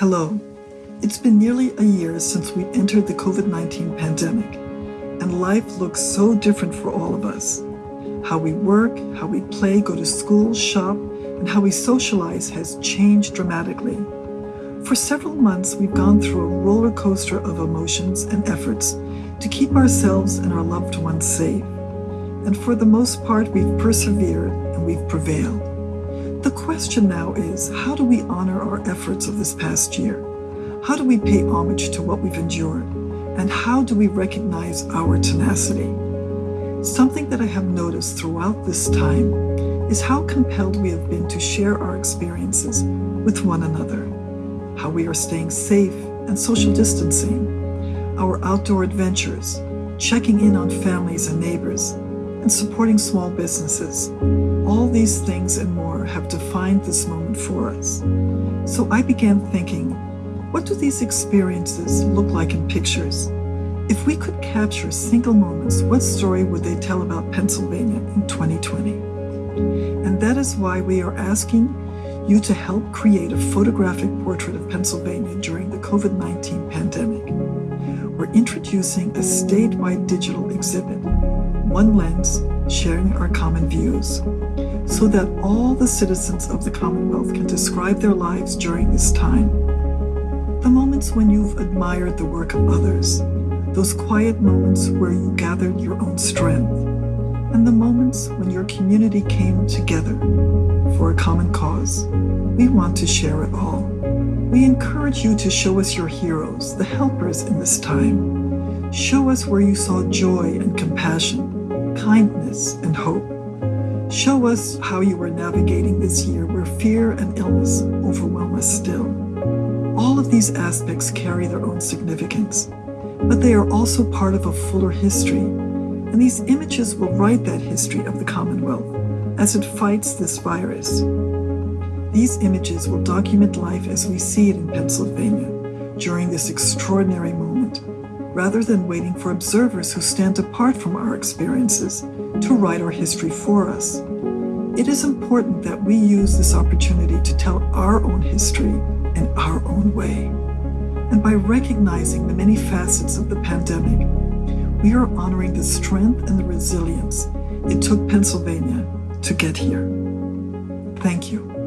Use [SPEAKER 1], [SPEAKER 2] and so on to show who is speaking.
[SPEAKER 1] Hello. It's been nearly a year since we entered the COVID 19 pandemic, and life looks so different for all of us. How we work, how we play, go to school, shop, and how we socialize has changed dramatically. For several months, we've gone through a roller coaster of emotions and efforts to keep ourselves and our loved ones safe. And for the most part, we've persevered and we've prevailed. The question now is how do we honor our efforts of this past year? How do we pay homage to what we've endured? And how do we recognize our tenacity? Something that I have noticed throughout this time is how compelled we have been to share our experiences with one another, how we are staying safe and social distancing, our outdoor adventures, checking in on families and neighbors, and supporting small businesses. All these things and more have defined this moment for us. So I began thinking, what do these experiences look like in pictures? If we could capture single moments, what story would they tell about Pennsylvania in 2020? And that is why we are asking you to help create a photographic portrait of Pennsylvania during the COVID 19 pandemic. We're introducing a statewide digital exhibit, One Lens, sharing our common views, so that all the citizens of the Commonwealth can describe their lives during this time. The moments when you've admired the work of others, those quiet moments where you gathered your own strength, and the moments when your community came together for a common cause. We want to share it all. We encourage you to show us your heroes, the helpers in this time. Show us where you saw joy and compassion, kindness and hope. Show us how you were navigating this year where fear and illness overwhelm us still. All of these aspects carry their own significance but they are also part of a fuller history. And these images will write that history of the Commonwealth as it fights this virus. These images will document life as we see it in Pennsylvania during this extraordinary moment, rather than waiting for observers who stand apart from our experiences to write our history for us. It is important that we use this opportunity to tell our own history in our own way. And by recognizing the many facets of the pandemic, we are honoring the strength and the resilience it took Pennsylvania to get here. Thank you.